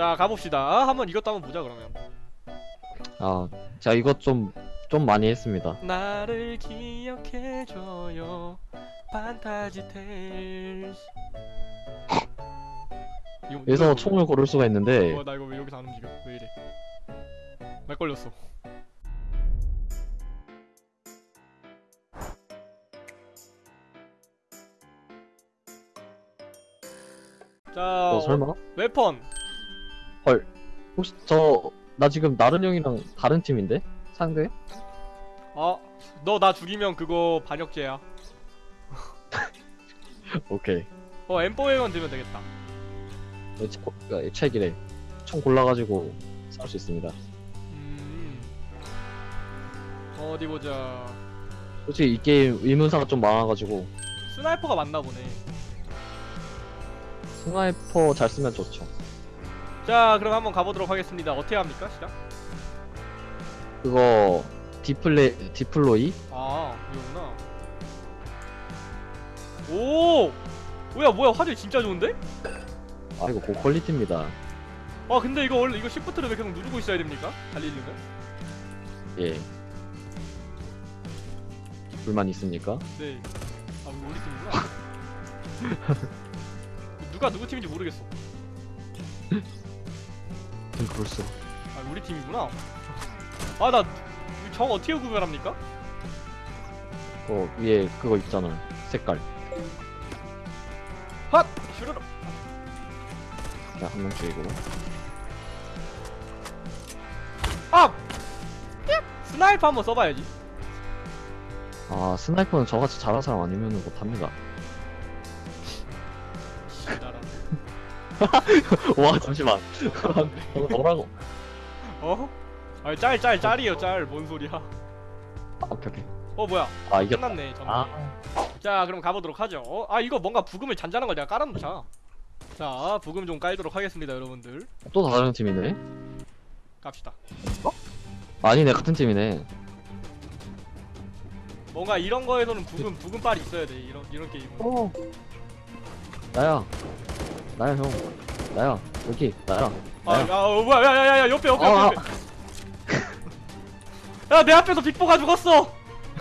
자 가봅시다. 아, 한번 이것도 한번 보자 그러면. 아, 제가 이것 좀, 좀 많이 했습니다. 나를 기억해줘요. 판타지 테일스. 이거 여기서 이거- 총을 고를 수가 있는데, 어, 나 이거 왜 여기서 안 움직여? 왜 이래? 말 걸렸어. 자 어, 설마? 웨펀 혹시 저, 나 지금 나른 형이랑 다른 팀인데? 상대? 어 너 나 죽이면 그거 반역죄야 오케이. 어 M4A1 들면 되겠다 네, 책- 어, 책이래. 총 골라가지고 싸울 수 있습니다. 음 어디 보자 솔직히 이 게임 의문사가 좀 많아가지고, sniper가 맞나 보네 sniper 잘 쓰면 좋죠. 자 그럼 한번 가보도록 하겠습니다 어떻게 합니까 시작? 그거, deplo, deploy? 아 이거구나 오 뭐야 뭐야 화질 진짜 좋은데? 아, 이거 고quality입니다. 아 근데 이거 원래 이거 shift를 왜 계속 누르고 있어야 됩니까? 달리려면? 예. 불만 있습니까? 네. 아 우리 팀이구나. 누가 누구 팀인지 모르겠어. 좀 그럴 수. 아 우리 팀이구나. 아 나 정 어떻게 구별합니까? 어, 위에 그거 있잖아. 색깔. 핫! 슈르르. 자, 한 명씩 이거. 아! 삐! sniper 한번 써봐야지. 아, sniper는 저같이 잘하는 사람 아니면 못합니다. 와, 잠시만. 어, 뭐라고? 어? 아니 짤짤 짤이에요 짤. 뭔 소리야? 아, 오케이, 오케이. 어 뭐야? 아, 이겼다. 끝났네. 전. 아, 자 그럼 가보도록 하죠. 어? 아 이거 뭔가 브금을 잔잔한 걸 내가 깔아놓자. 자 브금 좀 깔도록 하겠습니다 여러분들. 또 다른 팀이네? 갑시다. 아니네, 같은 팀이네. 뭔가 이런 거에서는 부금 부금빨이 있어야 돼 이런 이런 게임은. 어. 나야. 나야, 형. 나야. 여기, 나야. 아, 나야. 야, 어, 뭐야, 야, 야, 야, 옆에, 옆에, 아, 옆에. 야, 내 앞에서 빅보가 죽었어.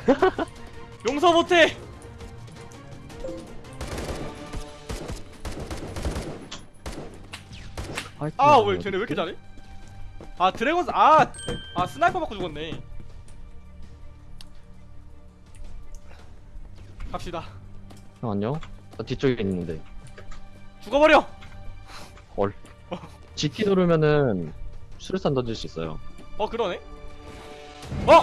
용서 못해. 아, 왜 쟤네 왜 이렇게 잘해? 아, dragon, 아, 아, sniper 맞고 죽었네. 갑시다. 형, 안녕? 나 뒤쪽에 있는데. 죽어버려. 헐. G키 누르면은 수류탄 던질 수 있어요. 어, 그러네. 어,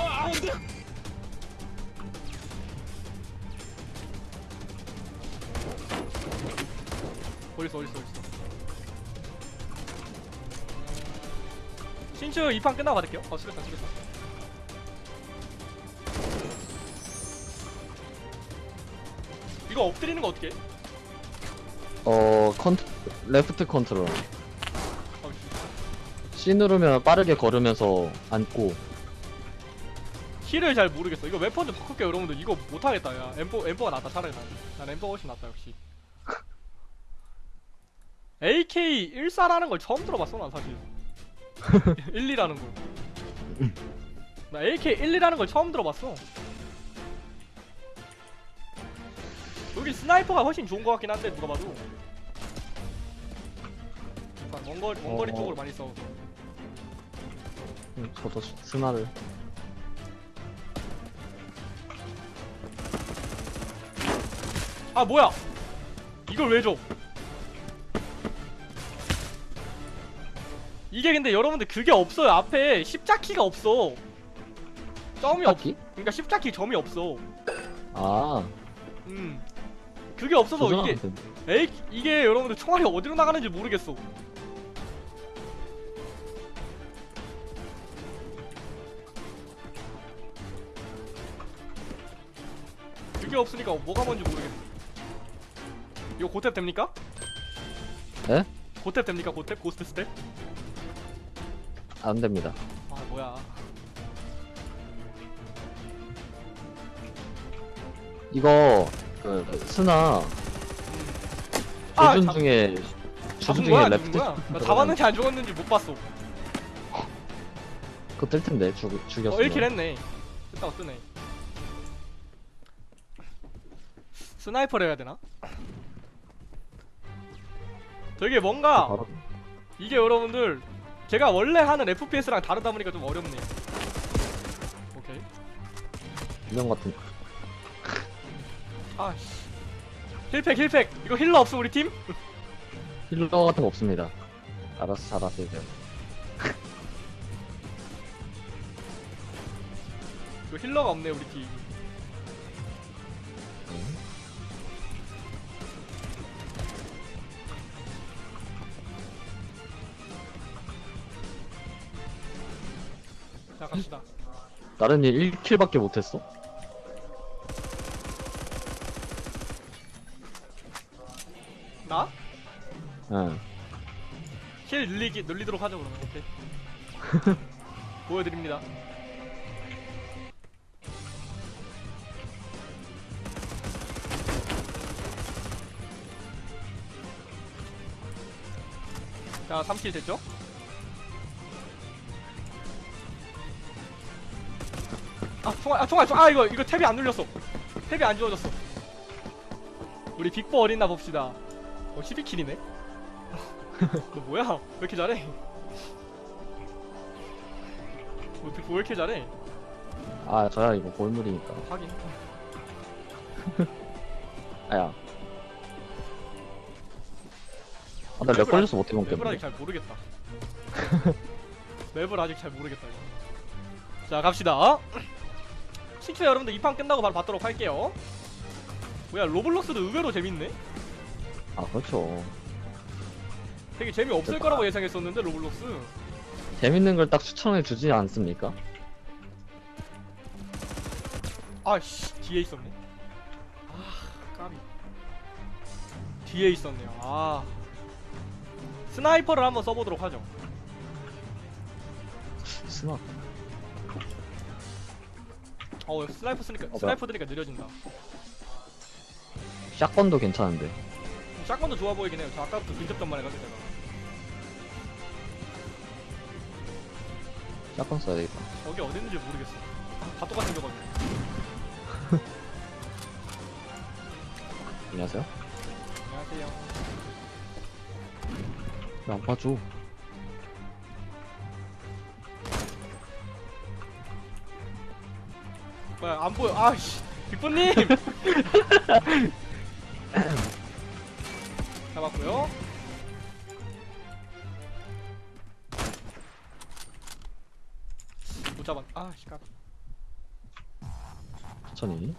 어딨어, 어딨어, 어딨어. 친추 2판 끝나고 받을게요. 어, 수고했다, 수고했다. 이거 엎드리는 거 어떻게 해? 어, cont, left control. 어, 씨. C 누르면 빠르게 걸으면서 앉고. heal을 잘 모르겠어. 이거 weapon 좀 바꿀게요, 여러분들. 이거 못하겠다, 야. M4, M4가 낫다, 차라리 난. 난 M4가 훨씬 낫다, 역시. AK 14라는 걸 처음 들어봤어, 난 사실. 1, 2라는 걸. 나 AK 1, 2라는 걸 처음 들어봤어. 여기 sniper가 훨씬 좋은 것 같긴 한데, 누가 봐도. 원거리, 원거리 어. 쪽으로 많이 싸워서. 음, 저도 스- 스나를. 아 뭐야 이걸 왜 줘? 이게 근데 여러분들 그게 없어요 앞에 십자키가 없어 점이 없 딱히? 그러니까 십자키 점이 없어 아, 음 그게 없어서 이게 에이 이게 여러분들 총알이 어디로 나가는지 모르겠어 그게 없으니까 뭐가 뭔지 모르겠네 이거 고탭 됩니까? 네? 고탭 됩니까 고탭? 고스트 스텝? 안 됩니다. 아 뭐야 이거, 그, 스나, 아, 조준 잠- 중에 거야 중에 죽은 랩트 거야? 나 잡았는지 안 죽었는지 못 봤어. 그거 뜰 텐데 죽어 죽였으면. 1킬 했네. 됐다고 뜨네. sniper를 해야 되나? 되게 뭔가 바로. 이게 여러분들 제가 원래 하는 FPS랑 다르다 보니까 좀 어렵네요. 오케이. 유명 같은 아씨 heal pack heal pack 이거 healer 없어 우리 팀? healer 같은 거 없습니다. 알아서 잘하세요. 이거 힐러가 없네 우리 팀 음. 자 갑시다 다른 일 1킬밖에 못했어? 응. 힐 늘리기 늘리도록 하죠 그러면. 오케이. 보여드립니다. 자 3킬 됐죠? 아 총알 아 총알 총알. 아 이거 이거 탭이 안 눌렸어. 탭이 안 주어졌어. 우리 빅보 어린나 봅시다. 어 12킬이네 너 뭐야? 왜 이렇게 잘해? 어떻게 왜 이렇게 잘해? 아 저야 이거 골물이니까. 하긴 아야. 아나 렉 걸려서 못 해본 맵을 때문에. 아직 잘 모르겠다 맵을 아직 잘 모르겠다 이거. 자 갑시다 친추 여러분들 이 판 끝나고 바로 받도록 할게요 뭐야 로블록스도 의외로 재밌네 아 그렇죠. 되게 재미없을 거라고 예상했었는데 로블록스 재밌는 걸 딱 추천해 주지 않습니까? 아씨 뒤에 있었네 아 까비 뒤에 있었네요 아 sniper를 한번 써보도록 하죠 스나. 어 sniper 쓰니까 뭐야? sniper 드니까 느려진다 shotgun도 괜찮은데. shotgun도 좋아 보이긴 해요. 저 아까부터 근접전만 해가지고 제가. shotgun 써야 되겠다. 저기 어디 있는지 모르겠어. 아, 다 똑같이 생겨가지고 안녕하세요. 안녕하세요. 왜안 봐줘? 뭐야 안 보여. 아씨. 빅보님 잡았고요. 못 잡았 아씨 까 천천히.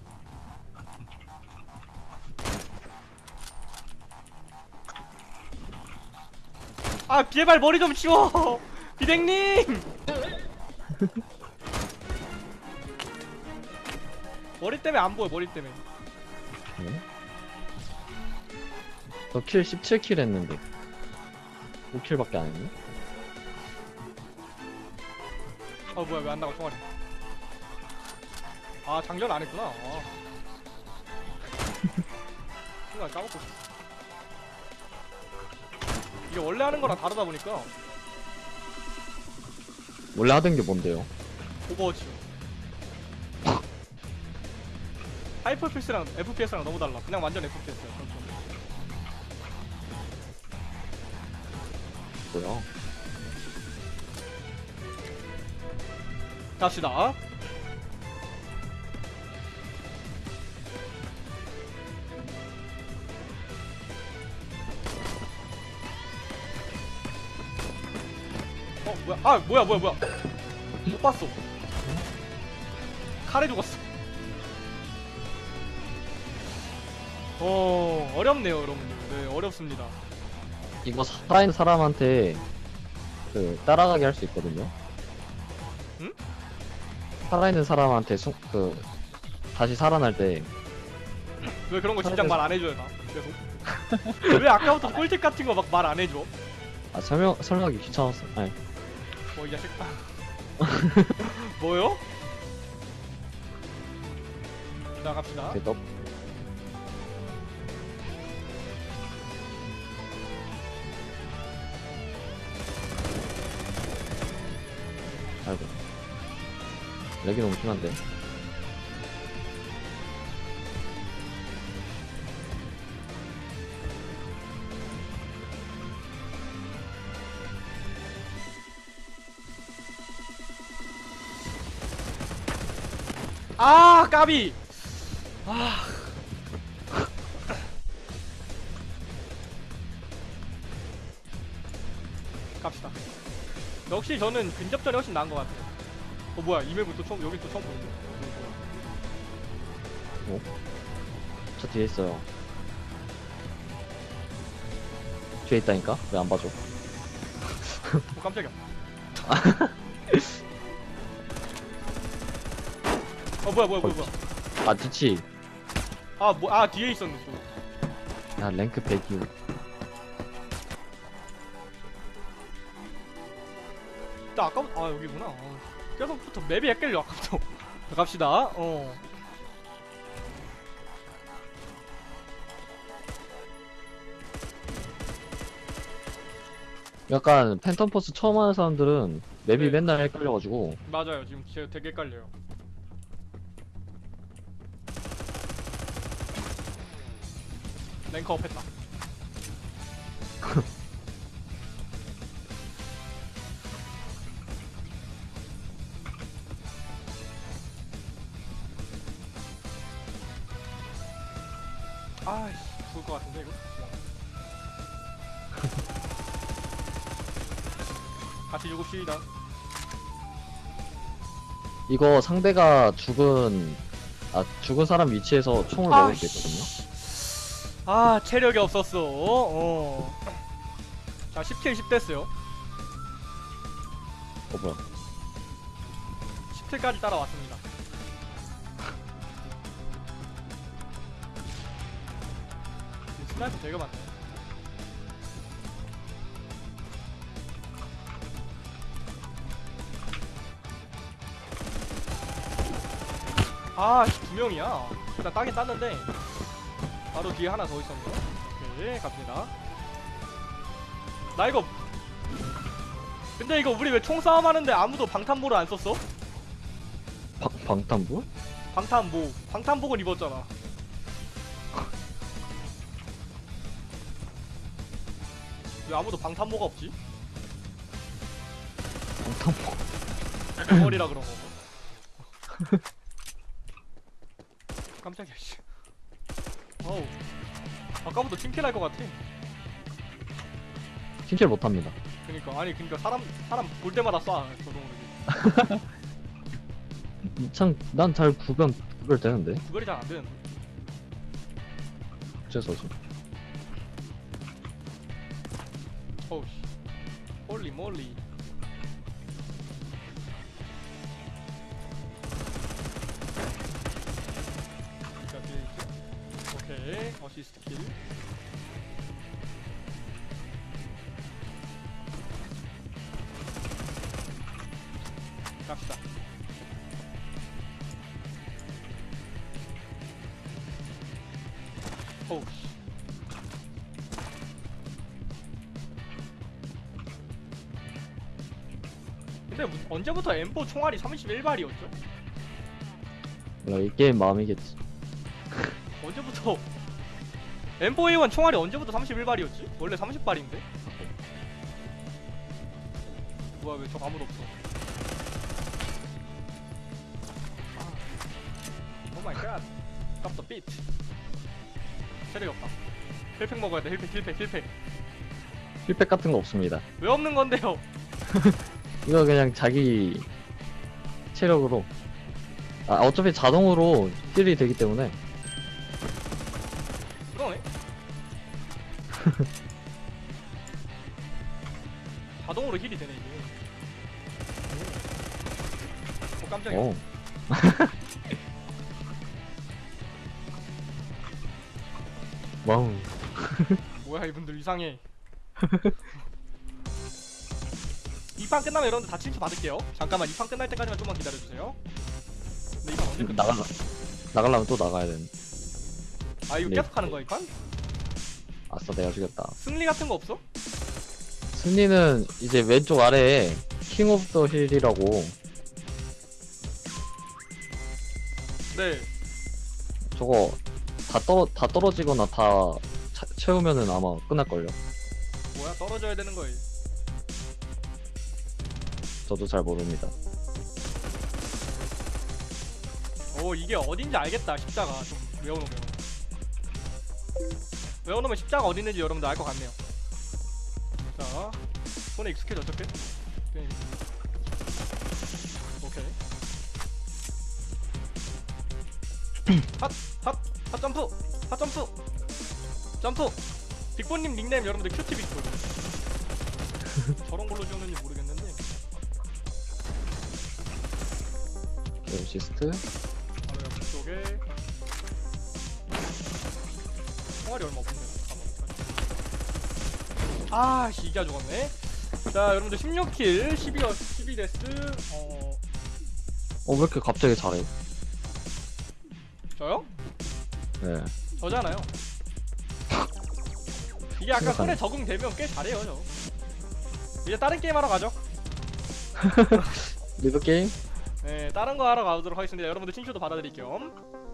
아 비에발 머리 좀 치워! 비댕님! 머리 때문에 안 보여 머리 때문에. 네. 저 킬 17킬 했는데. 5킬밖에 안 했네? 어 뭐야 왜 안 나가 총알이? 아 장전 안 했구나. 아. 순간 까먹고 있었어. 이게 원래 하는 거랑 다르다 보니까. 원래 하던 게 뭔데요? 오버워치요 하이퍼패스랑 FPS랑 너무 달라. 그냥 완전 FPS야 뭐야? 갑시다. 어 뭐야? 아 뭐야 뭐야 뭐야? 못 봤어. 칼에 죽었어. 어 어렵네요 여러분들. 네 어렵습니다 이거 살아있는 사람한테 그 따라가게 할 수 있거든요. 응? 살아있는 사람한테 수, 그 다시 살아날 때 왜 그런 거 진작 말 안 해줘요 나 계속 왜 아까부터 꿀팁 같은 거 막 말 안 해줘 아, 설명 설명하기 귀찮았어. 아니 뭐이 자식 뭐요? 자 갑시다 이렇 렉이 너무 심한데. 아 까비! 아. 갑시다. 역시 저는 근접전이 훨씬 나은 것 같아요 어 뭐야 이맵은 또 처음 여기 또 처음 보는데 저 뒤에 있어요. 뒤에 있다니까? 왜 안 봐줘? 어 깜짝이야 어 뭐야 뭐야 뭐야 뭐야 아, 뒤치. 아뭐 아 뒤에 있었네 또 야, 랭크 100이요. 나 아까부터 아 여기구나 어. 계속부터 맵이 헷갈려 아까부터. 갑시다. 어. 약간 팬텀포스 처음 하는 사람들은 맵이 네. 맨날 헷갈려가지고. 맞아요. 지금 제가 되게 헷갈려요. 랭커업 했다 아이씨 죽을 것 같은데 이거 같이 죽읍시다 이거 상대가 죽은 아 죽은 사람 위치에서 총을 먹을 수 있거든요. 아 체력이 없었어 어. 자 10 kill 10 됐어요 어 뭐야? 10 kill까지 따라왔습니다 sniper 되게 많네. 아씨 두 명이야. 일단 따긴 땄는데 바로 뒤에 하나 더 있었네요 오케이 갑니다. 나 이거 근데 이거 우리 왜 총싸움 하는데 아무도 방탄복을 안 썼어? 방, 방탄부? 방탄복 방탄복을 입었잖아 왜 아무도 방탄복 없지? 방탄부. 머리라 그런 거 깜짝이야 씨 어우 아까부터 팀킬할 것 같아 팀킬 못합니다. 그니까 아니 그니까 사람 사람 볼 때마다 쏴 저동으로 참난 잘 구별 구별 되는데 구별이 잘 안 되는데 어째서지? 어우 씨 홀리 몰리 오케이 어시스트 킬 갑시다 씨 근데 무- 언제부터 M4 총알이 31발이었죠? 몰라 이 게임 마음이겠지. 언제부터 M4A1 총알이 언제부터 31발이었지? 원래 30발인데? 뭐야 왜 저 아무도 없어 아. oh my god 아깝다 비트 체력이 없다 힐팩 먹어야 돼 힐팩 힐팩 힐팩 heal pack 같은 거 없습니다. 왜 없는 건데요? 이거 그냥 자기 체력으로. 아 어차피 자동으로 heal이 되기 때문에. 그러네. 자동으로 heal이 되네 이게. 오 깜짝이야. 어 wow. 뭐야 이분들 이상해 이 판 끝나면 여러분들 다 칭찬 받을게요 잠깐만 이 판 끝날 때까지만 좀만 기다려주세요 근데 이판 언제 끝나? 나갈라 나가려면 또 나가야 되는 아 이거 네. 계속 하는 거야 이 판? 아싸 내가 죽였다 승리 같은 거 없어? 승리는 이제 왼쪽 아래에 King of the Hill이라고 네 저거 다 떨어 다 떨어지거나 다 차- 채우면은 아마 끝날걸요. 뭐야 떨어져야 되는 거예요 저도 잘 모릅니다. 오 이게 어딘지 알겠다 십자가 좀 외워놓으면 외워놓으면 십자가 어디 있는지 여러분들 알 것 같네요 자 손에 익숙해졌죠 꽤? 꽤. 오케이 핫! 핫! 핫 점프! 핫 점프! 점프! 빅보님 닉네임 여러분들 큐티 빅보 저런 걸로 지었는지 모르겠는데 어시스트 바로 옆 쪽에 총알이 얼마 없네. 아, 씨, 이게 죽었네. 자, 여러분들 16킬, 12어, 12데스. 어, 어왜 이렇게 갑자기 잘해? 저요? 네. 저잖아요. 이게 약간 생각하네. 손에 적응되면 꽤 잘해요, 저. 이제 다른 게임 하러 가죠. 리드 게임? 네, 다른 거 하러 가도록 하겠습니다. 여러분들 친추도 받아드릴 겸.